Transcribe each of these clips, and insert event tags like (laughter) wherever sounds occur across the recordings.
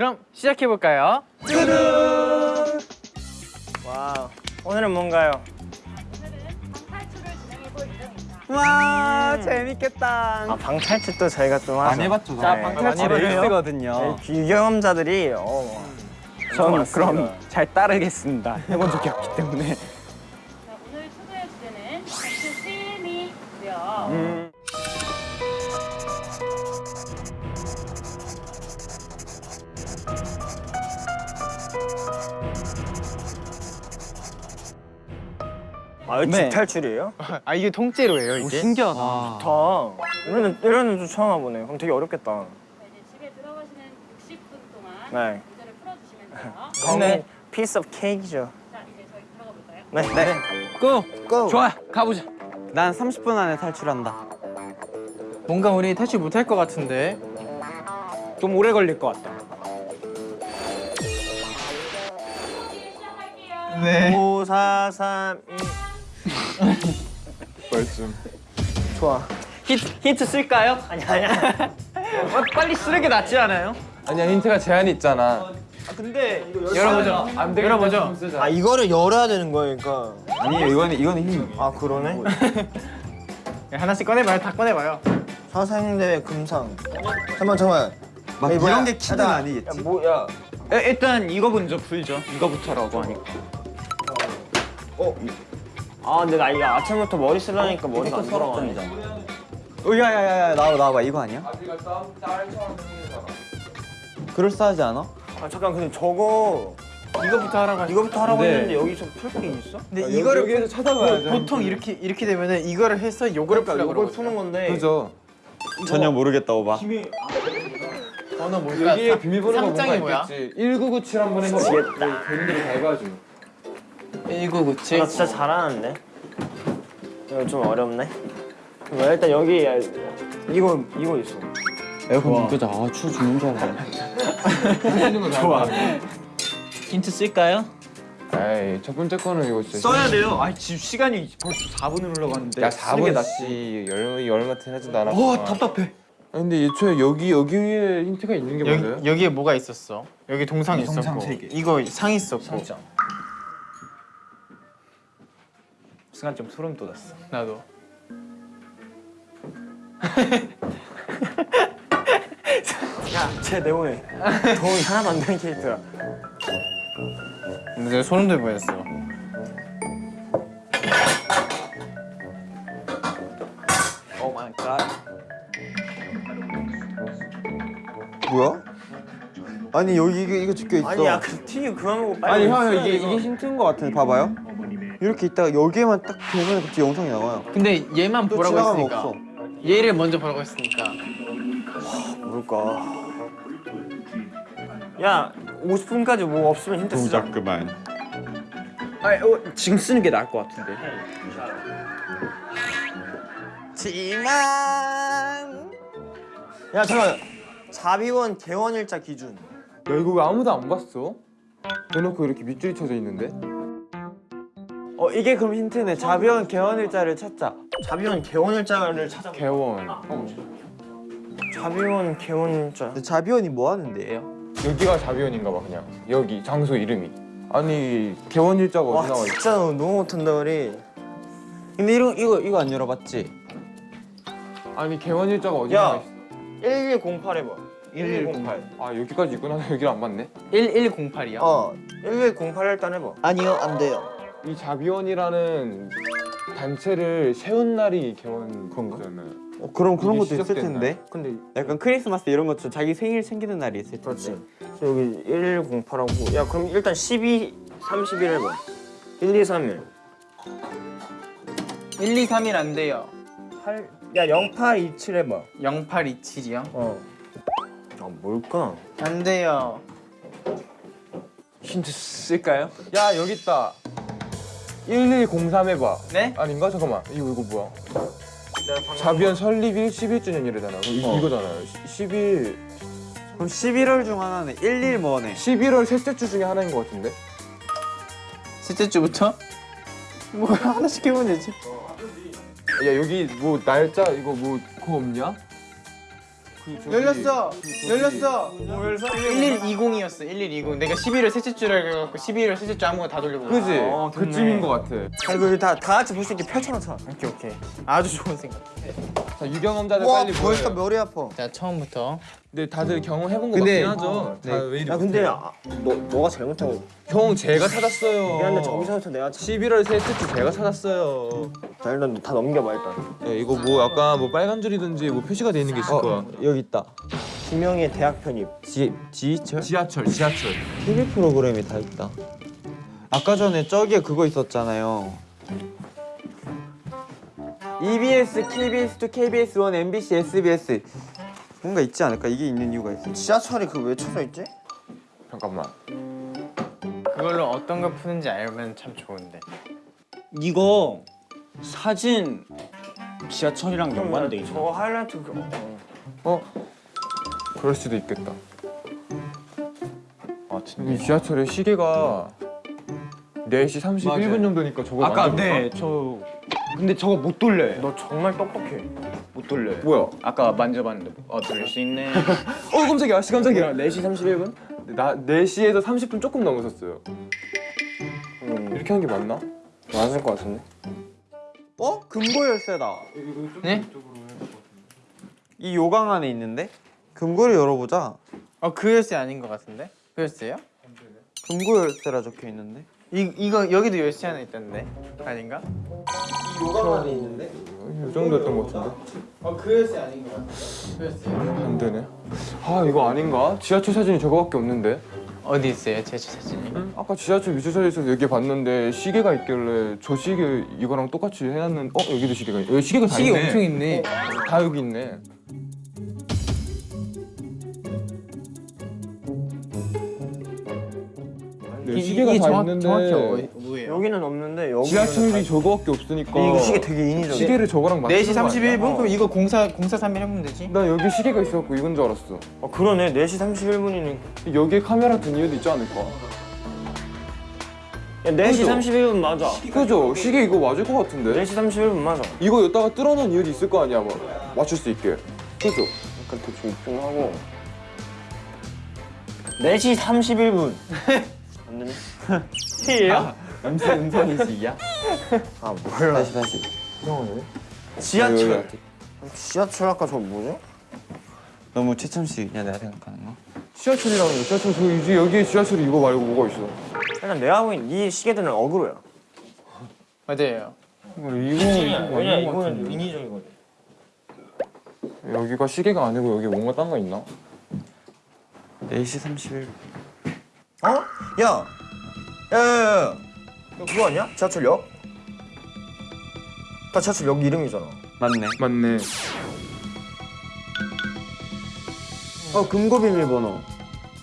그럼 시작해 볼까요? 와우. 오늘은 뭔가요? 와 재밌겠다. 아 방탈출 또 저희가 좀 하죠. 해봤죠. 자 네. 방탈출 많이 해봤어요. 일스거든요. 비경험자들이 어, 전 그럼 잘 따르겠습니다. 해본 적이 없기 때문에. 아, 이거 네. 집탈출이에요? 아 이게 통째로예요 이게? 신기하다. 좋다. 이런 이런 좀 처음 와보네. 그럼 되게 어렵겠다. 자, 이제 집에 들어가시는 60분 동안 네. 문제를 풀어주시면 돼요. 저는 piece of cake이죠. 자, 이제 저희 들어가 볼까요? 네. 네. 고! 고. 좋아 가보자. 난 30분 안에 탈출한다. 뭔가 우리 탈출 못할 것 같은데. 좀 오래 걸릴 것 같다. 네. 5, 4, 3, 2. 벌씀. 좋아. 힌트, 힌트 쓸까요? 아니 아니야. 어, 빨리 쓰는 게 낫지 않아요? 아니야 힌트가 제한이 있잖아. 근데 열어보죠. 안 열어보죠. 아 이거를 열어야 되는 거니까. 아니 이거는 이거는 힘. 아 그러네. 하나씩 꺼내봐요. 다 꺼내봐요. 사생대회 금상. 잠만 잠만. 막 이런 게 야, 아니겠지? 야, 뭐야? 일단 이거 먼저 풀죠. 이거부터라고 하니까. 아 근데 나 이거 아침부터 머리 쓰려니까 머리가 안 돌아가네. 어, 야야야야 나와 나와봐 이거 아니야? 그럴싸하지 않아? 아 잠깐 근데 저거 이거부터 하라고 이거부터 하라고 네. 했는데 여기서 풀 게 있어? 근데 아, 이거를 여기에서 찾아봐야죠. 보통 이렇게 이렇게 되면은 이거를 해서 요거를 그러니까 이걸 그러거든요. 푸는 건데. 그죠. 전혀 모르겠다 오바. 번호 뭘까? 여기에 비밀번호가 뭔가? 있겠지. 1997 한번 해봐. 미치겠다. 개인들이 다 해가지고. 1997. 나 진짜 잘하는데. 이거 좀 어렵네. 뭐 일단 여기 이거 이거 있어. 에어컨 좀 끄자. 아 추워 죽는 줄 알아. (laughs) 좋아. 힌트 쓸까요? 에이 첫 번째 거는 이거 진짜. 써야 돼요. 아 지금 시간이 벌써 4분을 흘러갔는데. 야 쓰는 게 4분 낫지. 씨 얼마 얼마 지나지도 않았어. 와 답답해. 근데 애초에 여기 여기 위에 힌트가 있는 게 맞아요? 여기 여기에 뭐가 있었어? 여기 동상 있었고. 동상 세 개. 이거 상 있었고. 순간 좀 소름 돋았어. 나도. 야쟤 내보내. 도움이 하나도 안 되는 캐릭터야. 근데 내가 소름 돋을 뻔했어. Oh my god. 뭐야? 아니 여기 이거, 이거 적혀 있어. 아니 야 그 튀기 그만 먹고 빨리. 아니 형 이게 돼, 이게 힌트인 것 같은데 봐봐요. 이렇게 있다가 여기에만 딱 되면 갑자기 영상이 나와요. 근데 얘만 또 보라고 했으니까. 없어. 얘를 먼저 보라고 했으니까. 뭘까? 야 50분까지 뭐 없으면 힌트 쓰자. 그만. 아, 어, 지금 쓰는 게 나을 것 같은데. 야 잠깐. 자비원 개원일자 기준. 야 이거 왜 아무도 안 봤어? 대놓고 이렇게 밑줄이 쳐져 있는데? 어 이게 그럼 힌트네. 자비원 개원일자를 찾자. 자비원 개원일자를 찾아. 개원. 자비원 개원일자. 자비원이 뭐 하는 데예요? 여기가 자비원인가 봐 그냥. 여기 장소 이름이. 아니 개원일자가 와 어디 나와 있어? 진짜 너무 못한다 우리. 근데 이거 이거 이거 안 열어봤지? 아니 개원일자가 어디 야. 나와 있어? 1108 해봐. 1108. 아 여기까지 있구나. 여기를 안 봤네. 1108이요? 어. 1108 일단 해봐. 아니요, 안 돼요. 이 자비원이라는 단체를 세운 날이 개원 건가잖아요. 어, 그럼 그런 것도 있을? 텐데 근데 약간 크리스마스 이런 것처럼 자기 생일 챙기는 날이 있을 텐데 그렇지. 여기 1108하고 야 그럼 일단 12 31 해봐. 1 2 3 1. 1, 2, 3일 안 돼요. 8. 야 0827 해봐. 0827이요? 어. 아 뭘까? 안 돼요. 힌트 쓸까요? 야 여기 있다. 1103 해봐. 네? 아닌가? 잠깐만. 이거 이거 뭐야? 자비언 설립이 11주년 이래잖아. 이, 이거잖아요. 11 그럼 11월 중 하나는 11 뭐네 11월 셋째 주 중에 하나인 것 같은데. 셋째 주부터? 뭐 하나씩 해보면 되지. 야 여기 뭐 날짜 이거 뭐 그거 없냐? 열렸어. 열렸어. 1120이었어. 1120. 내가 11월 셋째 주라 그래갖고 11월 셋째 주 아무거나 다 돌려보고. 그지? 어, 좋네. 그쯤인 것 같아. 아 이거 다, 다 같이 볼 수 있게 펼쳐놓자 오케이 오케이. 아주 좋은 생각. 자 유경험자들 빨리 모여. 머리 아파 자 처음부터. 근데 다들 경험해본 거 근데- 맞긴 하죠. 네. 다왜 이리 야 근데 아, 너, 너가 잘못하고 형 제가 찾았어요. 미안한데 저기서부터 내가 참... 11월 셋째 주 제가 찾았어요. 자 일단 다 넘겨봐 일단 야, 이거 뭐 아까 뭐 빨간 줄이든지 뭐 표시가 돼 있는 게 있을 거야. 여기 있다 김영희의 대학 편입 지, 지휘철? 지하철, 지하철. TV 프로그램이 다 있다 아까 전에 저기에 그거 있었잖아요 EBS, KBS2, KBS1, MBC, SBS 뭔가 있지 않을까? 이게 있는 이유가 있어 지하철이 그왜 쳐져 있지? 잠깐만. 그걸로 어떤 걸 푸는지 알면 참 좋은데. 이거 사진 지하철이랑 연관돼 있어. 저거 하이라이트 그... 어. 어? 그럴 수도 있겠다. 아이 지하철에 시계가 4시 31분 맞아요. 정도니까 저거 아까 만져볼까? 네, 저 근데 저거 못 돌려요. 너 정말 똑똑해 못 돌려요. 뭐야? 아까 만져봤는데 아 돌릴 수 있네. (laughs) 어 깜짝이야. 씨 깜짝이야. 4시 31분? 나 4시에서 30분 조금 넘었었어요. 음 이렇게 하는 게 맞나? 맞을 것 같은데 어? 금고 열쇠다 네? 이 요강 안에 있는데? 금고를 열어보자 어그 열쇠 아닌 것 같은데? 그 열쇠요? 금고 열쇠라 적혀 있는데 이 이거 여기도 열쇠 하나 있던데 아닌가? 요강 안에 있는데? 이 정도였던 것 같은데. 어그 열쇠 아닌 것 같은데. 그 열쇠. 안 되네. 아 이거 아닌가? 지하철 사진이 저거밖에 없는데. 어디 있어요 제 사진이? 아까 지하철 위치사에서 여기 봤는데 시계가 있길래 저 시계 이거랑 똑같이 해놨는. 어 여기도 시계가 있. 여기 시계가 다 시계 있네. 엄청 있네. 다 여기 있네. 이- 시계가 이게 다 정확- 있는데 정확히 어, 뭐예요? 여기는 없는데 여기 지하철이 저거밖에 없으니까 이거 시계 되게 인위적이야 시계를 저거랑 맞추는 4시 거 아니야? 31분? 그럼 이거 공사 공사 3일 해보면 되지? 나 여기 시계가 있어갖고 이건 줄 알았어. 어 그러네 4시 31분이니 여기에 카메라 든 이유도 있지 않을까? 야 4시 그죠? 31분 맞아 그죠? 시계 이거 맞을 것 같은데? 4시 31분 맞아 이거 여기다가 뚫어놓은 이유도 있을 거 아니야, 뭐 맞출 수 있게. 그죠? 약간 대충 입증하고 4시 31분 안 되네 (laughs) T예요? 음성 음성인식이야? 아 몰라 다시 다시 지하철 지하철 아까 저거 뭐지? 너무 최첨식이냐 내가 생각하는 거? 지하철이라는 거. 지하철 저 이제 여기에 지하철이 이거 말고 뭐가 있어? 일단 내가 보기엔 이 시계들은 어그로야 맞아요. 이거 왜냐 이거는 같은데. 인위적이거든 여기가 시계가 아니고 여기 뭔가 딴 거 있나? 4시 31분 어? 야! 야 야 야야 이거 그거 아니야? 지하철역? 다 지하철역 이름이잖아 맞네 맞네. 어 금고 비밀번호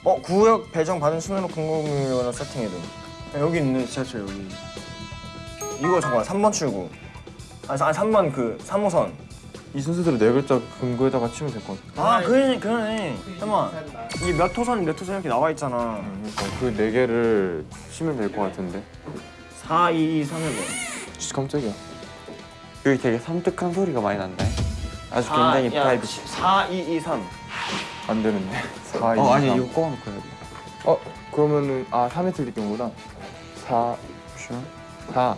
어? 구역 배정 받은 순으로 궁금이거나 세팅해둔 야, 여기 있네 지하철 여기 이거 잠깐만 3번 출구 아니 3번 그 3호선 이 순서대로 네 글자 금고에다가 치면 될 것 같아. 아 그러네 그러네 잠깐만 이게 몇 호선 몇 호선 이렇게 나와 있잖아 그러니까 그 네 개를 치면 될 것 같은데. 4, 2, 2, 3, 1번 진짜 깜짝이야. 여기 되게 섬뜩한 소리가 많이 난다 아주 굉장히 프라이빗 4, 2, 2, 3 안 되는데. (laughs) 4, 2, 어 아니 3. 이거 꺼놓고 해야 돼 어 그러면은 아 3에 틀릴 경우구나. 4, 쉬어? 4.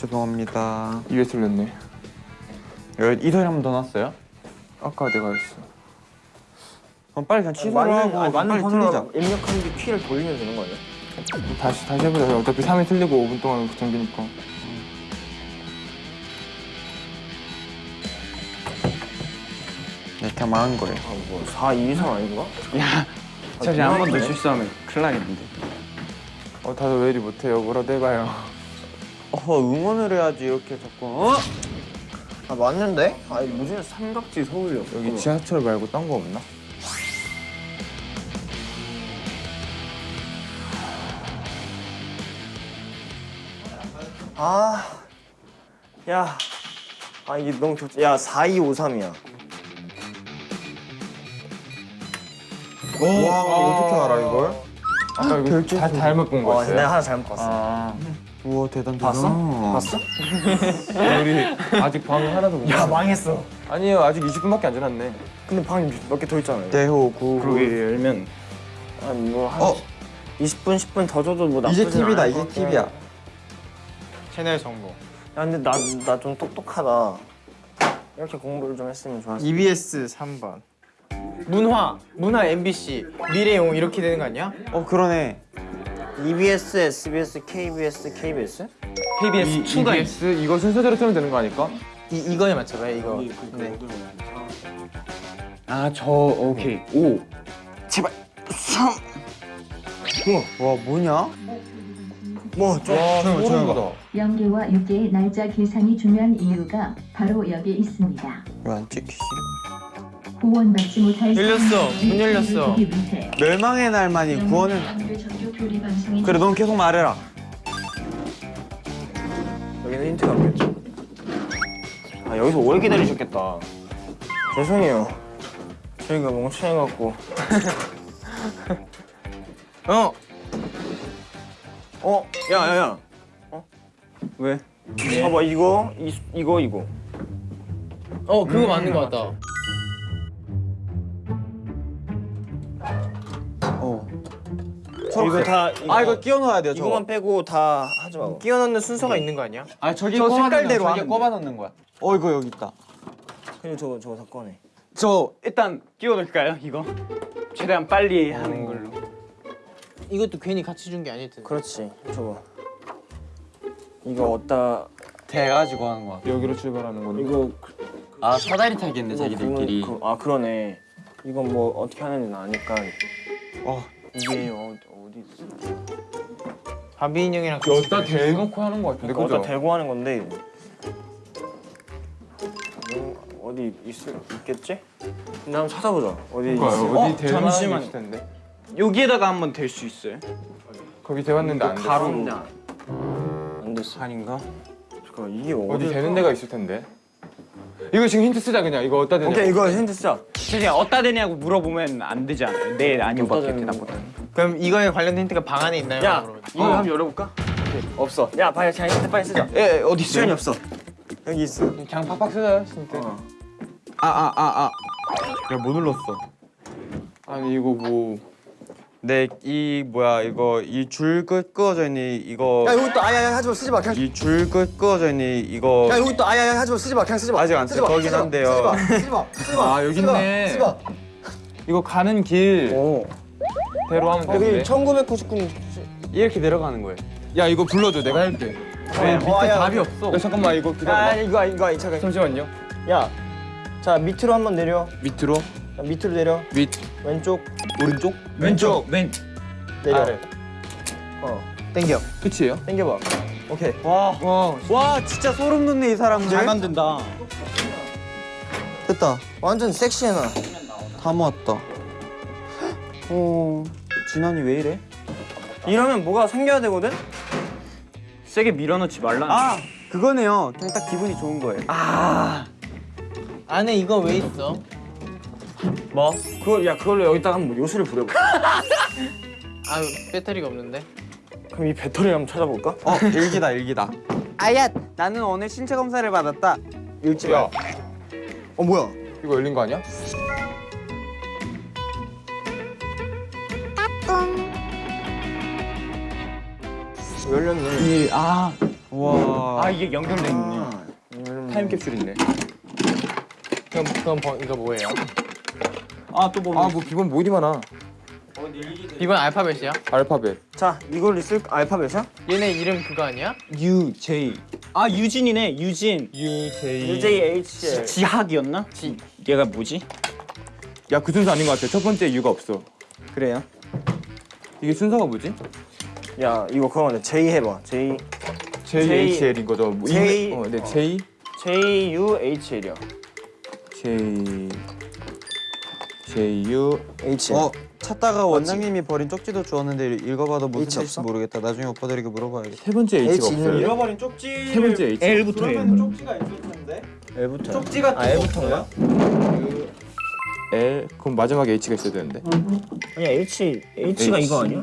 죄송합니다 입에 틀렸네. 여기 이 소리 한 번 더 났어요? 아까 내가 했어. 그럼 빨리 그냥 취소를 하고 아니, 빨리 맞는 틀리자 입력한 뒤 키를 돌리면 되는 거 아니야? 다시 다시 해보자. 어차피 3에 틀리고 5분 동안 정비니까. 네, 그냥 망한 거예요 아, 뭐 4, 2, 3 아닌가? 사실 한번더 실수하면 큰일 나겠는데. 어 다들 왜 이리 못해요? 뭐라도 해봐요. 어, 응원을 해야지 이렇게 자꾸 어? 아 맞는데? 아니 무슨 삼각지 서울역 여기 지하철 말고 딴 거 없나? 아, 야, 아 이게 너무 좋지. 야, 4253이야. 오, 와, 어떻게 알아 이걸? 아까 다 잘못 본 거였어요? 내가 네, 하나 아. 잘못 봤어. 아. 우와 대단 대단. 봤어? 봤어? (laughs) 우리 아직 방 하나도 못 야, 망했어. 아니에요 아직 20분밖에 안 지났네 근데 방이 몇개 더 있잖아요. 대호 구. 그러게 열면 아니 뭐한 어. 20분 10분 더 줘도 뭐 나쁘진 이제 TV다 이제. TV야. 채널 정보 야 근데 나 나 좀 똑똑하다. 이렇게 공부를 좀 했으면 좋았을 EBS 3번 문화 문화 MBC 미래용 이렇게 되는 거 아니야? 어 그러네. EBS, SBS, KBS, KBS? KBS 추가 있 EBS 이거 순서대로 틀면 되는 거 아닐까? 이 이거에 맞춰봐요 이거 네. 아 저 오케이 오와 뭐냐? 뭐 좀. 와 소름 돋아 영계와 육계의 날짜 계산이 중요한 이유가 바로 여기 있습니다. 왜 안 찍히지? 후원받지 못할 열렸어. 문 열렸어. 멸망의 날만이 방송인 그래 넌 계속 말해라. 여기는 힌트가 없겠죠? 아 여기서 오래 기다리셨겠다. 죄송해요. 저희가 멍청해갖고. (laughs) 어 어? 야 야 야. 어? 왜? 봐봐 이거 이, 이거 이거. 어 그거 맞는 거 같다 이거 다 이거, 아 이거 끼워 넣어야 돼요. 저거. 이거만 빼고 다 하지 마. 끼워 넣는 순서가 있는 거 아니야? 아 저기 저 색깔대로 저기 꼽아 넣는 거야. 어 이거 여기 있다. 그리고 저거 저거 다 꺼내. 저 일단 끼워 넣을까요 이거? 최대한 빨리 하는 걸로 이것도 괜히 같이 준 게 아닐 텐데 그렇지. 저거. 이거 어디다 돼가지고 하는 거야. 여기로 출발하는 건데 이거 아 사다리 타기인데 이거 자기들끼리. 그, 아 그러네. 이건 뭐 어떻게 하는지 아니까. 어. 이게 어, 어디 있어? 바비 인형이랑 같이 여기다 대놓고 하는 거 같은데 그러니까 그죠? 대고 하는 건데. 이거 어디 있을 있겠지? 근데 한번 찾아보자. 어디 그러니까요 있어? 어디 어, 잠시만. 있을 텐데 여기에다가 한번 댈수 있어요? 거기 대봤는데 안 돼. 가로 안 됐어. 아닌가? 잠깐 이게 어디 어디? 되는 데가 있을 텐데. 이거 지금 힌트 쓰자 그냥 이거 어디다 대냐? 오케이 이거 힌트 쓰자. 그냥 어디다 대냐고 물어보면 안 되지 않아요? 네 아니오밖에 어디다 대답 못하는 그럼 이거에 관련된 힌트가 방 안에 있나요? 야. 이거 한번 열어볼까? 없어. 야, 빨리 자 힌트 빨리 쓰자. 예 어디 시간이 없어. 여기 있어. 그냥 팍팍 쓰자 힌트. 어. 아아아 아. 못 눌렀어. 아니 이거 뭐 네 이 뭐야 이거 이 줄 끝 끄어져 있는 이거 야 여기 또 아야야 하지 마 쓰지 마 그냥. 이 줄 끝 끄어져 있는 이거 야 여기 또 아야야 하지 마 쓰지 마 그냥 쓰지 마. 아직 안 쓰지 마, 거긴 한데요. 쓰지 마 쓰지 마 쓰지 마. 아, 여기 있네. 쓰지 마. 이거 가는 길 오. 대로 하면 여기 되는데. 1999. 이렇게 내려가는 거예요. 야 이거 불러줘 내가 할게. 왜 밑에 답이 없어. 야 잠깐만 이거 야 기다려. 이거 이거 잠깐. 잠시만요. 야. 자 밑으로 한번 내려. 밑으로 자, 밑으로 내려. 밑 왼쪽 오른쪽 왼쪽 왼 내려. 아래. 어. 땡겨 끝이에요? 당겨봐. 오케이. 와, 와 와 진짜 소름 돋네 이 사람들. 잘 만든다 됐다. 완전 섹시해 나. 다 모았다. 어, 진환이 왜 이래? 이러면 뭐가 생겨야 되거든? 세게 밀어넣지 말라 아, 그거네요. 그냥 딱 기분이 좋은 거예요. 아 안에 이거 왜 있어? 뭐? 그걸 야 그걸로 여기다가 한번 요술을 부려봐. (laughs) 아 배터리가 없는데 그럼 이 배터리 한번 찾아볼까? 어, 일기다 일기다. 아야, 나는 오늘 신체 검사를 받았다. 읽지 야 어 뭐야? 이거 열린 거 아니야? 열렸네. 아, 와. 아 이게 연결돼 있네 열렸네. 타임캡슐 있네. 그럼 그럼 번- 이거 뭐예요? 아또 뭐? 아뭐 비번 뭐 이리 많아. 이건 알파벳이야? 알파벳. 자 이걸 있을 알파벳이야? 얘네 이름 그거 아니야? U J 아 유진이네 유진 U J. UJH. 지학이었나? 지 얘가 뭐지? 야그 순서 아닌 것 같아. 첫 번째 U가 없어. 그래요? 이게 순서가 뭐지? 야 이거 그거네. J 해봐. J J H L인 거죠. 뭐 J- 이메- 어, 네 J J U H L이야. J J U H. 어, 찾다가 원장님이 버린 쪽지도 주었는데 읽어봐도 무슨 H 뜻인지? 모르겠다. 나중에 오빠들에게 물어봐야겠다. 세 번째 H가 H 없어요. 잃어버린 쪽지. 세 번째 H. L부터 해요. 쪽지가 있을 텐데. L부터. 쪽지 같은 아 L부터인가? L 그럼 마지막에 H가 있어야 되는데. 아니야 H H가 H. 이거 아니야?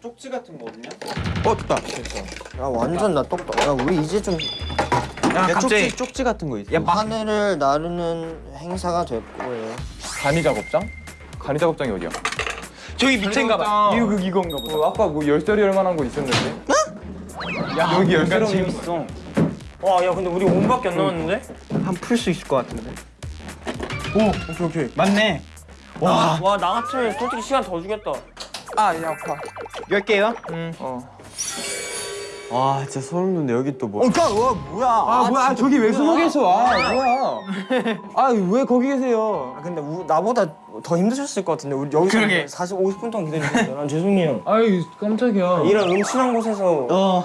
쪽지 같은 거 없냐? 어 됐다. 야 완전 나 똑똑. 야 우리 이제 좀 야, 갑자기- 쪽지 쪽지 같은 거 있어. 하늘을 나르는 행사가 될 거예요. 간이 작업장? 간이 작업장이 어디야? 저기 밑에인가 봐. 이거 이건가 보다. 어, 아까 뭐 열쇠리 할 만한 거 있었는데. 야, 여기 열쇠로 재밌어. 와 야 근데 우리 5분밖에 안 남았는데? 한 풀 수 있을 것 같은데. 오케이 오케이. 맞네. 와, 와, 나 같으면 솔직히 시간 더 주겠다. 아얘 아파. 열 개요? 어. 와 진짜 소름 돋네. 여기 또 뭐? 와, 뭐야? 아, 뭐야 저기 왜 숨어 계셔? 아 뭐야? 아 왜 거기 계세요? 아, 근데 우, 나보다 더 힘드셨을 것 같은데 우리 여기서 그러게. 40, 50분 동안 기다리셨어요. 난 죄송해요. 아이 깜짝이야. 이런 음침한 곳에서 어. 어,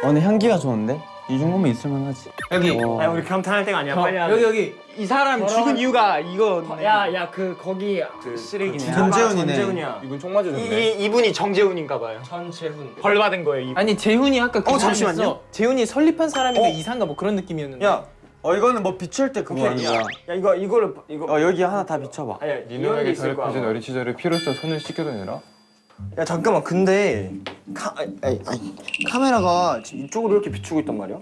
근데 향기가 좋은데? 이 정도면 있을만 하지. 여기. 아, 우리 감탄할 때가 아니야. 빨리 여기 여기 이 사람 죽은 이유가 이거. 야, 야, 그 거기 쓰레기네. 전재훈이네. 전재훈이야. 이분 총 맞으셨네. 이, 이 분이 정재훈인가 봐요. 전재훈. 벌 받은 거예요. 이분. 아니 재훈이 아까 그 어, 잠시만요. 재훈이 설립한 사람인가 이사인가 뭐 그런 느낌이었는데. 야, 어 이거는 뭐 비출 때 그거 아니야? 야 이거 이거를 이거. 어 여기 하나 다 비춰 봐. 아니야, 이런 게 니놈에게 있을 거야. 더럽혀진 어린 시절을 피로써 손을 씻겨다니라. 야 잠깐만, 근데 카, 아니, 아니, 카메라가 지금 이쪽으로 이렇게 비추고 있단 말이야.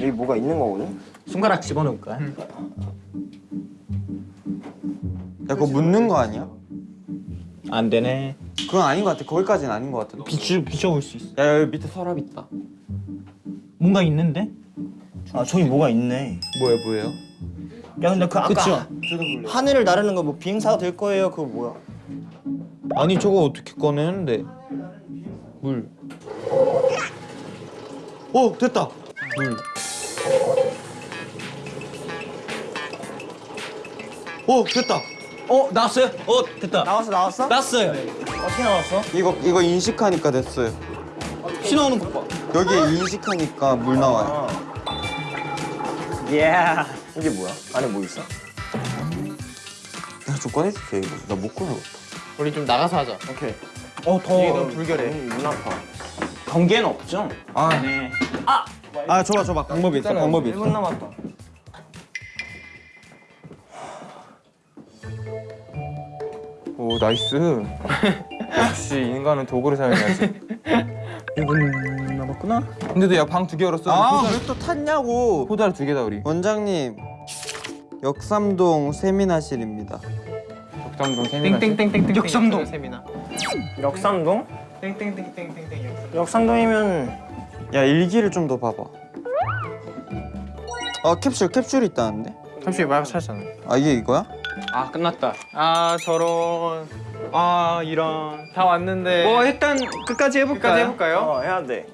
여기 뭐가 있는 거거든. 손가락 집어넣을까? 야 그거 묻는 거 아니야? 안 되네. 그건 아닌 것 같아. 거기까지는 아닌 것 같아. 비추 비춰볼 수 있어. 야 여기 밑에 서랍 있다. 뭔가 있는데? 아 저기 뭐가 있네. 뭐야 뭐예요? 야 근데 그 아까 그쵸? 하늘을 나르는 거 뭐 비행사가 될 거예요. 그거 뭐야? 아니 저거 어떻게 꺼내는데? 물. 어 됐다. 물. 어 됐다. 어 나왔어요? 어 됐다. 나왔어 나왔어? 나왔어요. 어떻게 나왔어? 이거 이거 인식하니까 됐어요. 피 나오는 것 봐. 여기에 인식하니까 물 나와요. 예. 이게 뭐야? 안에 뭐 있어? 야좀 꺼내주세요 이거. 나 못 꺼내겠다. 우리 좀 나가서 하자. 오케이. 어 더 이게 너무 불결해. 음, 눈 아파. 경계는 없죠? 아, 네. 아 줘봐 줘봐. 방법이 있어. 방법이 1분 있어. 남았다. 오 nice. 역시 인간은 도구를 사용해야지. 1분 남았구나. 근데도 야 방 두 개 열었어. 아왜 또 탔냐고. 호다를 두 개다 우리. 원장님 역삼동 세미나실입니다. 덕담동 세미나. 땡땡땡땡땡. 역삼동. 세미나. 역삼동? 땡땡땡땡땡땡. 역삼동. 역삼동이면 야 일기를 좀 더 봐봐. 아 캡슐 캡슐 있다는데? 잠시 말 찾았잖아. 아 이게 이거야? 아 끝났다. 아 저런. 아 이런. 다 왔는데. 뭐 일단 끝까지 해볼까요? 끝까지 해볼까요? 어 해야 돼.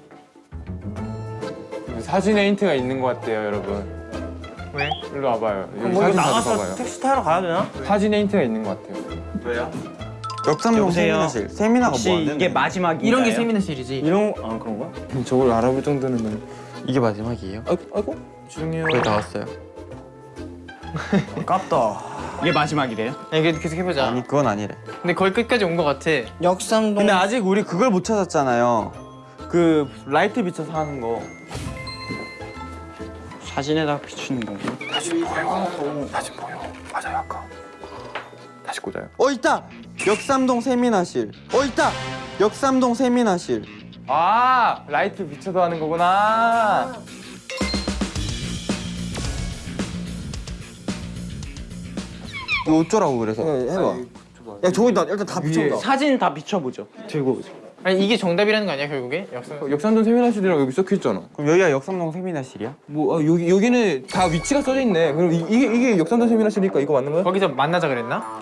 사진에 힌트가 있는 것 같아요 여러분. 왜? 일로 와봐요. 여기 뭐 사진 나가서 봐봐요. 택시 타러 가야 되나? 사진에 힌트가 있는 것 같아요. 역삼동 여보세요? 세미나실. 세미나가 혹시 뭐 하는데? 이게 마지막인가요? 이런 게 세미나실이지. 이런 아 그런가? 저걸 알아볼 정도는 이게 마지막이에요? 아이고, 아이고 죄송해요. 거의 다 왔어요. 아깝다. 이게 마지막이래요? 그래도 계속 해보자. 아니 그건 아니래. 근데 거의 끝까지 온 것 같아. 역삼동. 근데 아직 우리 그걸 못 찾았잖아요. 그 라이트 비춰서 하는 거. 사진에다 비추는 거. 사진 보여. 맞아요 아까. 다시 꽂아요. 어 있다. 역삼동 세미나실. 어 있다. 역삼동 세미나실. 아 라이트 비춰서 하는 거구나. 이거 어쩌라고 그래서? 네, 해봐. 야 저기 나 일단 다 비춰봐. 사진 다 비춰보죠. 들고 오세요. 아니 이게 정답이라는 거 아니야 결국에? 역삼. 역삼동 세미나실이라고 여기 적혀 있잖아. 그럼 여기가 역삼동 세미나실이야? 뭐 아, 여기 여기는 다 위치가 써져 있네. 그럼 이, 이게 이게 역삼동 세미나실이니까 이거 맞는 거야? 거기서 만나자 그랬나?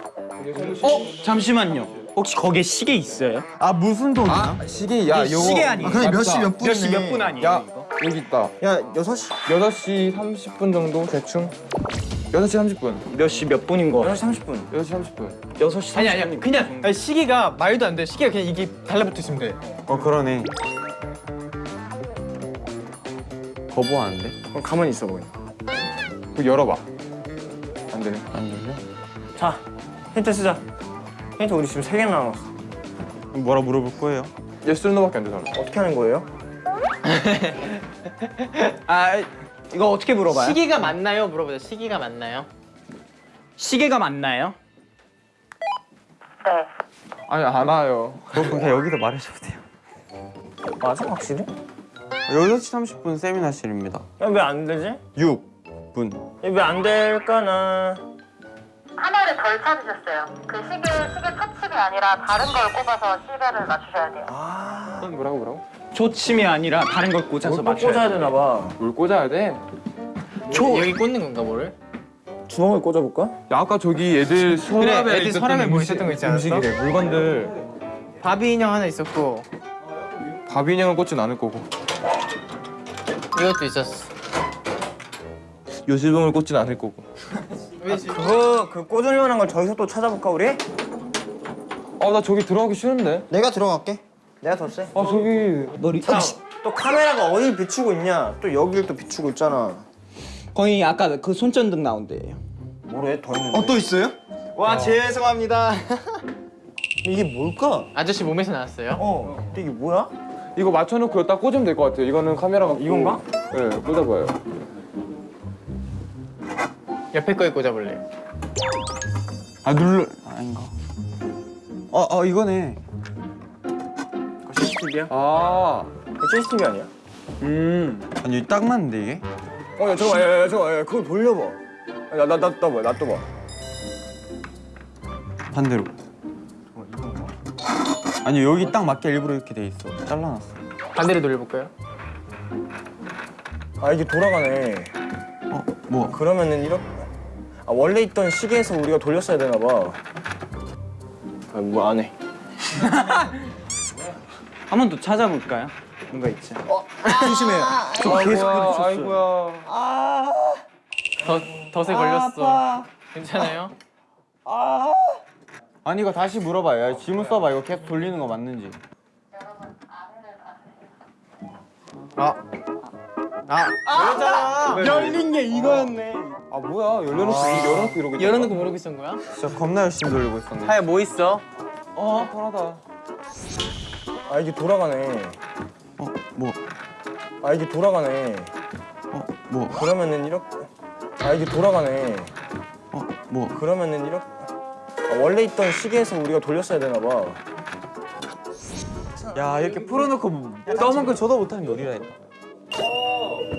어 잠시만요. 혹시 거기에 시계 있어요? 아 무슨 돈이야? 아 시계 야 요거 시계 아니에요? 아, 근데 몇시 맞다. 몇 분이네. 몇시 몇 분 아니에요? 야 이거? 여기 있다. 야 6시. 6시 30분 정도 대충. 6시 30분. 몇 시 몇 분인 거? 6시 30분. 6시 30분. 6시 30분. 아니 아니야 그냥 아니, 시계가 말도 안 돼. 시계가 그냥 이게 달라붙어 있으면 돼. 어 그러네. 거부하는데? 그럼 가만히 있어 보여. 그 열어봐. 안 되네. 안 열려? 자 힌트 쓰자. 힌트 우리 지금 세 개나 남았어. 뭐라 물어볼 거예요? yes no밖에 안 되잖아. 어떻게 하는 거예요? (laughs) 아 이거 어떻게 물어봐요? 시기가 맞나요? 물어보자. 시기가 맞나요? 시계가 맞나요? 아니 안 와요. 그럼 그냥 여기서 말해줘도 돼요. 맞아 확실히? 6시 30분 세미나실입니다. 왜 안 되지? 6분. 왜 안 될까나? 하나를 덜 찾으셨어요. 그 시계 시계 터칩이 아니라 다른 걸 꼽아서 시계를 맞추셔야 돼요. 뭐라고 뭐라고? 초침이 아니라 다른 걸 꽂아서 뭘 꽂아야 맞춰야 되나 봐. 물 꽂아야 돼. 초 여기 꽂는 건가 뭐를? 주먹을 꽂아볼까? 야, 아까 저기 애들 서랍에 애들 있었던 서랍에 뭐 있었던 거 있지 않았어? 음식이래. 물건들 바비 인형 하나 있었고 밥 인형을 꽂진 않을 거고 이것도 있었어. 요실봉을 꽂진 않을 거고. 그거 그 꽂을 만한 걸 저기서 또 찾아볼까 우리? 아 나 저기 들어가기 싫은데. 내가 들어갈게. 내가 더 세. 아 저기 머리 자, 또 카메라가 어딜 비추고 있냐? 또 여기를 또 비추고 있잖아. 거의 아까 그 손전등 나온 데예요 뭐래? 더 있는데. 어, 또 있어요? 와 죄송합니다 (laughs) 이게 뭘까? 아저씨 몸에서 나왔어요. 어. 근데 이게 뭐야? 이거 맞춰놓고 여기다 꽂으면 될 것 같아요. 이거는 카메라가 이건가? 네, 꽂아봐요. 옆에 거에 꽂아볼래. 아 눌러 아닌가? 어, 어 이거네. 그거 CCTV야? 아, 그거 CCTV 아니야? 음. 아니 딱 맞는데 이게? 어, 야, 잠깐만, 야, 야, 잠깐만, 야, 그걸 돌려봐. 야, 나, 나, 나, 봐, 나또 봐. 반대로. 아니 여기 딱 맞게 일부러 이렇게 돼 있어. 잘라놨어. 반대로 돌려볼까요? 아, 이게 돌아가네. 어, 뭐? 그러면은 이렇게. 아, 원래 있던 시계에서 우리가 돌렸어야 되나 봐. 아, 뭐안 해. (laughs) 한 번 더 찾아볼까요? 뭔가 있지 조심해요. 저 계속 아이고야, 아이고야. 더 덫에 걸렸어. 괜찮아요? 아니 이거 다시 물어봐요. 야, 질문 써봐. 이거 계속 돌리는 거 맞는지. 열린 게 이거였네 아 뭐야? 열려놓고 열어놓고 이러고. 열어놓고 모르고 있었던 거야? 진짜 겁나 열심히 돌리고 있었네. 하야 뭐 있어? 어, 편하다. 아, 이게 돌아가네. 어, 뭐? 아, 이게 돌아가네. 어, 뭐? 그러면은 이렇게. 아, 이게 돌아가네. 어, 뭐? 그러면은 이렇게. 아, 원래 있던 시계에서 우리가 돌렸어야 되나 봐. 야 이렇게 풀어놓고 떠먹고 저도 못하는 있나?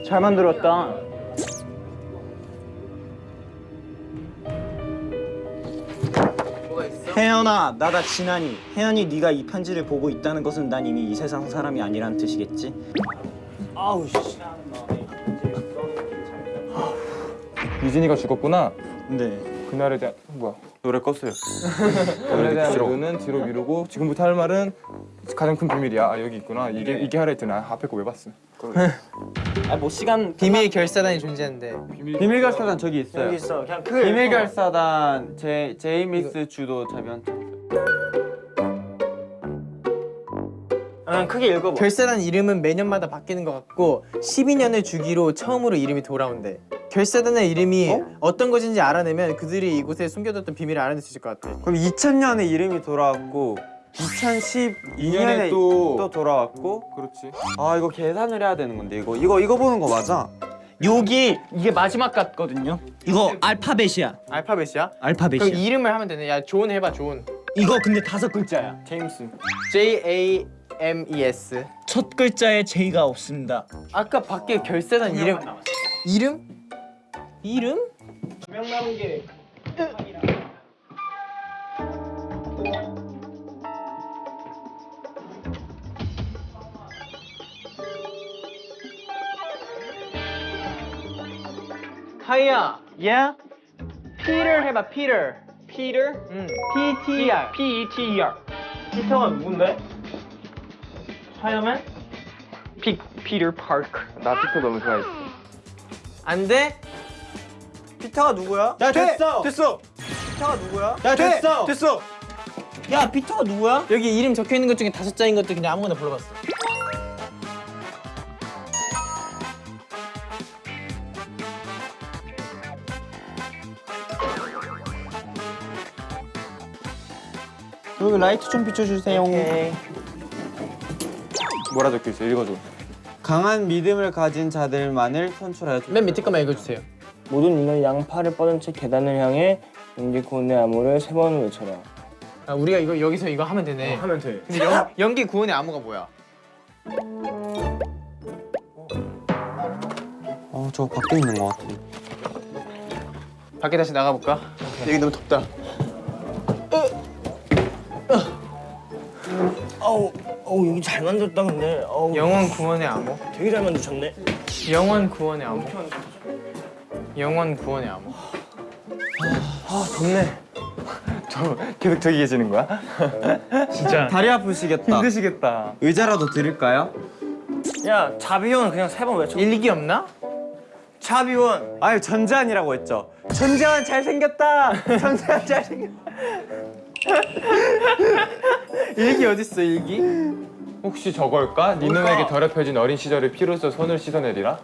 잘 만들었다 혜연아 나다 진한이 혜연이 네가 이 편지를 보고 있다는 것은 난 이미 이 세상 사람이 아니란 뜻이겠지? 아우 씨 유진이가 죽었구나. 네. 그날에 대한 뭐야? 노래 껐어요. (laughs) 그날에 대한. 이유는 뒤로 미루고 지금부터 할 말은 가장 큰 비밀이야. 아, 여기 있구나. 이게 이게 하라 했더니 아, 앞에 거 왜 봤어? 아뭐 시간 비밀 결사단이 존재한대. 비밀 결사단 저기 있어요. 여기 있어. 그냥 그. 비밀 결사단 제 제이미스 주도 자변. 그냥 크게 읽어봐. 결사단 이름은 매년마다 바뀌는 것 같고 12년을 주기로 처음으로 이름이 돌아온대. 결사단의 이름이 어? 떤 것인지 알아내면 그들이 이곳에 숨겨뒀던 비밀을 알아낼 수 있을 것 같아. 그럼 2000년에 이름이 돌아왔고 2012년에 년에 또- 또 돌아왔고 그렇지. 아 이거 계산을 해야 되는 건데 이거 이거 이거 보는 거 맞아? 여기 이게 마지막 같거든요 이거 알파벳이야 알파벳이야? 그럼 알파벳이야 이름을 하면 되네. 야, 존 해봐, 존. 이거 근데 다섯 글자야 제임스. J A M E S. 첫 글자에 J가 없습니다 아까 밖에 결사단 이름. 이름? 이름? 하이야. Yeah? 피터 해봐, 피터. Peter? 응. P T R P E T E R 피터가 누군데? 하야맨? 피 피터 파크 나 피터 너무 좋아했어. 안 돼? 피터가 누구야? 야 됐어 됐어. 피터가 누구야? 야 됐어 됐어. 야 피터가 누구야? 여기 이름 적혀 있는 것 중에 다섯 자인 것도 그냥 아무거나 불러봤어. 여기 라이트 좀 비춰주세요. 뭐라 적혀 있어? 읽어줘. 강한 믿음을 가진 자들만을 선출하여 맨 밑에 거만 읽어주세요. 모든 인간 양팔을 뻗은 채 계단을 향해 연기 구원의 암호를 세 번 외쳐라. 아 우리가 이거 여기서 이거 하면 되네. 하면 돼. 근데 연, 연기 구원의 암호가 뭐야? 어, 저거 밖에 있는 것 같아. 밖에 다시 나가볼까? 여기 너무 덥다. 어우, 여기 잘 만들었다 근데. 어우, 영원 구원의 암호. 되게 잘 만드셨네. 영원 구원의 암호. 영원 구원의 암호. 아 덥네. 저 계속 저기 계시는 거야? 진짜 다리 아프시겠다. 힘드시겠다. 의자라도 드릴까요? 야 자비원 그냥 세 번 외쳐. 일기 없나? 자비원. 아유 전재환이라고 했죠. 전재환 잘생겼다. 전재환 잘생겼다. (laughs) 일기 어딨어 일기? 혹시 저걸까? 네 눈에게 더럽혀진 어린 시절의 피로써 손을 씻어내리라?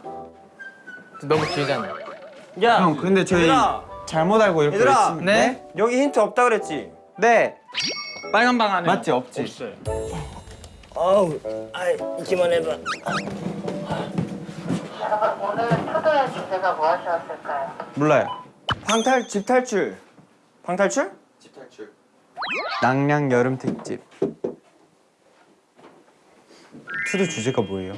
너무 길잖아. 야. 형 근데 저희 얘들아. 잘못 알고 이렇게 얘들아. 열심히- 네? 여기 힌트 없다 그랬지? 네. 빨간 방 안에 맞지 없지. 어우, 아 있기만 해봐. 여러분 오늘 초대의 주제가 무엇이었을까요? 몰라요. 방탈 집 탈출. 방탈출? 낭량 여름 특집. 투도 주제가 뭐예요?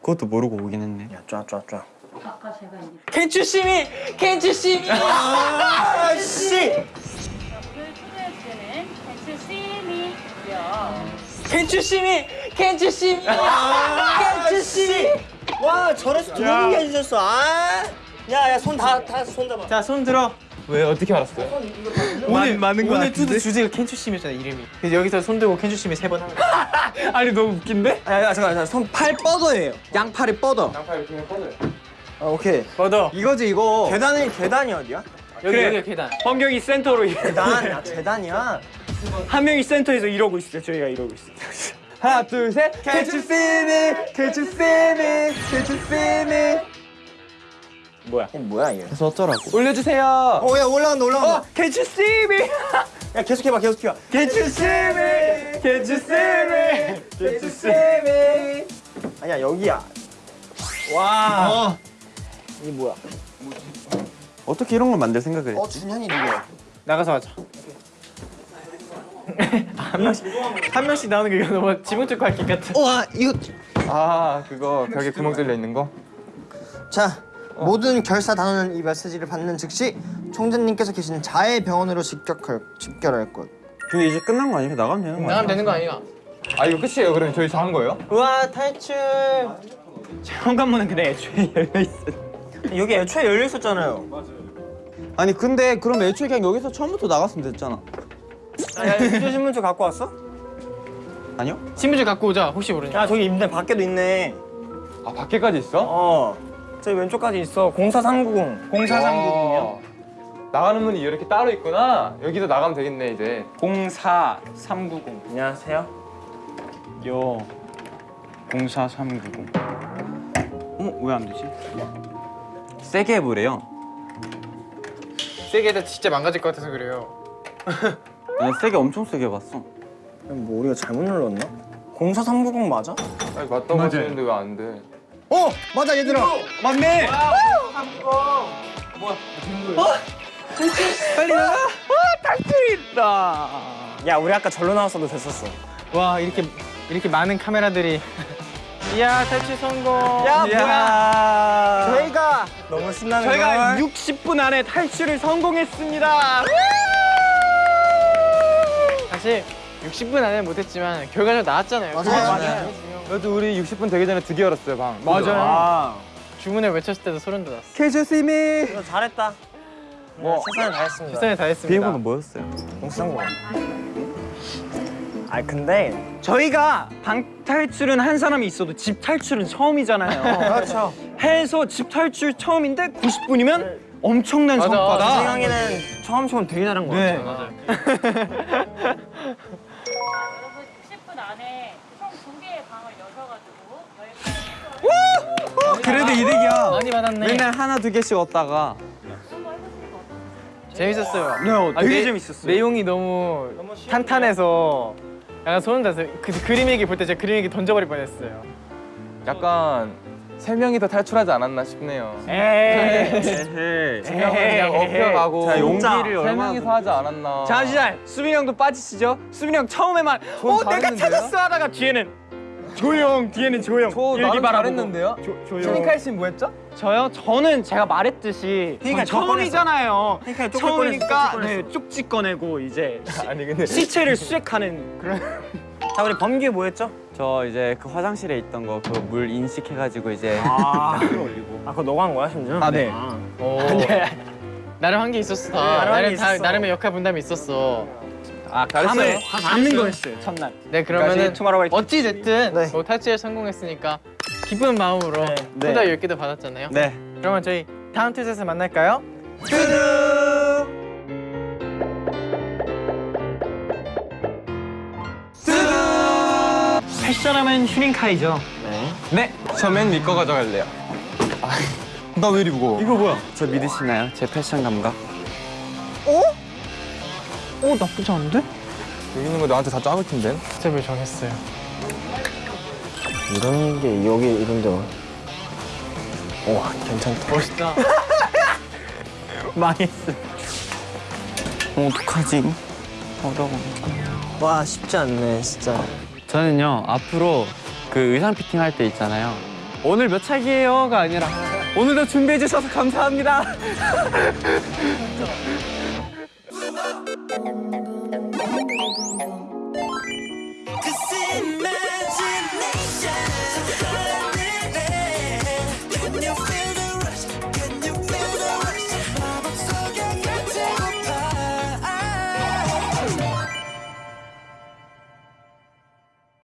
그것도 모르고 오긴 했네. 야, 쫙, 쫙, 쫙. 아까 제가 이제 캔추심이 캔추심이. 아, 씨! 오늘 초대의 주제는 벤츠 시미고요. 캔추심이 캔추심이 캔추심이. 와, 저래서 두 분이 해주셨어. 아, 야, 야, 손 다, 다 손 잡아. 자 손 들어. 왜 어떻게 알았어요? 오늘 많은 거 오늘 투도 주제가 캔추심이었잖아 이름이. 그래서 여기서 손 들고 캔추심이 세번 하는 거야. (laughs) 아니 너무 웃긴데? 야, 야, 잠깐, 잠깐, 손팔 뻗어예요. 양팔이 뻗어. 이렇게 하면 뻗어요. 아, 오케이. 뻗어. 이거지 이거. 계단이 계단이 어디야? 여기 그래. 여기 계단. 환경이 센터로 계단, 야, 계단이야. 한 명이 센터에서 이러고 있어요. 저희가 이러고 있어요. 하나 둘 셋. Can't you see me? Can't you see me? Can't you see me? 이게 뭐야 이게? 그래서 어쩌라고? 올려주세요. 어, 야, 올라간다, 올라간다. Can't you see me? 야, 계속 해봐, 계속 해봐. Can't you see me? Can't you see me? Can't you see me? 아니야, 여기야. 와. 이게 뭐야? 어떻게 이런 걸 만들 생각을 했지? 어, 준현이 누구야? 나가서 하자. (laughs) 한 명씩 한 명씩 나오는 게 이거 너무 지붕 뚫고 할것 같아. 와, 이거. 아 그거 벽에 구멍 뚫려 있는 거? 자, 모든 결사 단원은 이 메시지를 받는 즉시 총재님께서 계시는 자해 병원으로 직격할, 집결할 것. 근데 이제 끝난 거 아니야? 나가면 되는 거 아니야? 나가면 되는 거 아니야? 아 이거 끝이에요? 그럼 저희 저한 거예요? 우와 탈출. 현관문은 근데 애초에 (laughs) 열려 있어. 여기 애초에 열려 있었잖아요. 아니 근데 그럼 애초에 그냥 여기서 처음부터 나갔으면 됐잖아. 야, 휴대 신문지 갖고 왔어? 아니요? 신문지 갖고 오자. 혹시 모르니까. 야, 저기 있네. 밖에도 있네. 아 밖에까지 있어? 어. 저기 왼쪽까지 있어. 04390. 04390이요. 어. 나가는 문이 이렇게 따로 있구나. 여기도 나가면 되겠네 이제. 04390. 안녕하세요. 요. 04390. 어머 왜안 되지? 세게 해보래요. 세게 해도 진짜 망가질 것 같아서 그래요. (laughs) 나 세게 엄청 세게 해봤어. 뭐 우리가 잘못 눌렀나? 04390 맞아? 아니 맞다고 하시는데 왜 안 돼? 어! 맞아 얘들아! 맞네. 빨리 나가. 탈출이다. 야 우리 아까 절로 나왔어도 됐었어. 와 이렇게 이렇게 많은 카메라들이. (laughs) 이야 탈출 성공. 야 뭐야? 저희가 너무 신나는 저희가 걸. 60분 안에 탈출을 성공했습니다. 사실 60분 안에 못했지만 결과적으로 나왔잖아요. 맞아요. 맞아요. 거. 그래도 우리 60분 되기 전에 드디어 열었어요 방. 맞아요. 아, 주문을 외쳤을 때도 소름 돋았어. 이거 잘했다. 뭐 최선을 다했습니다. 최선을 다했습니다. 비행번호 뭐였어요? 039. 아 근데 저희가 방 탈출은 한 사람이 있어도 집 탈출은 처음이잖아요. (laughs) 그렇죠. 해서 집 탈출 처음인데 90분이면 엄청난 맞아. 제 성과다. 생각에는 처음처럼 되게 잘한 것 네. 같아요. 여러분 (laughs) 60분 안에 총 두 개의 방을 여셔가지고 여기까지 그래도 이득이야. 많이 받았네. 맨날 하나 두 개씩 얻다가 한번 해보시는 거 어떠세요? 재밌었어요. 네, 어, 아, 되게 내- 재밌었어요. 내용이 너무 탄탄해서 약간 소름 돋았어요. 그 그림 얘기 볼 때 제가 그림 얘기 던져버릴 뻔했어요. 약간 세 명이 더 탈출하지 않았나 싶네요. 에이. 세 그냥 업혀가고 자, 용기를 세 명이서 하지 않았나. 잠시만 수빈이 형도 빠지시죠? 수빈이 형 처음에만 어 내가? 찾았어 하다가 뒤에는 조용 뒤에는 조용 저 나름. 잘했는데요? 조, 조용 신이칼 씨는 뭐 했죠? 저요? 저는 제가 말했듯이 그러니까 전 처음이잖아요 그러니까 처음이니까 꺼냈어, 네, 쪽지 꺼내고 이제 (laughs) 아니 근데 시체를 수색하는 그런 (laughs) 자 우리 범규 뭐였죠? 저 이제 그 화장실에 있던 거 그 물 인식해가지고 이제 아 (laughs) 그거 너가 한 거야 심지어? 아네 오. 나름 한 게 있었어. 다. 나름 한게 나름 다, 있었어. 나름의 역할 분담이 있었어. 아 감을 잡는 거였어요 첫날 네 그러면은 Tomorrow 화이팅. 어찌 됐든 네. 뭐 탈출에 성공했으니까 기쁜 마음으로 네. 소다 10개도 받았잖아요. 네 그러면 저희 다음 To Do에서 만날까요? 패션하면 휴닝카이죠 네, 저맨 믿고 가져갈래요. 나왜 이리 무거워? 이거 뭐야? 저 믿으시나요? 제 패션 감각? 어 나쁘지 않은데? 여기 있는 거 나한테 다 작을 텐데. 스텝을 정했어요. 이런 게 여기 이런 데와 괜찮다 멋있다. (laughs) 망했어 어, 어떡하지? 어려워 와 쉽지 않네 진짜 저는요 앞으로 그 의상 피팅 할 때 있잖아요 오늘 몇 차기예요가 아니라 오늘도 준비해 주셔서 감사합니다 (laughs)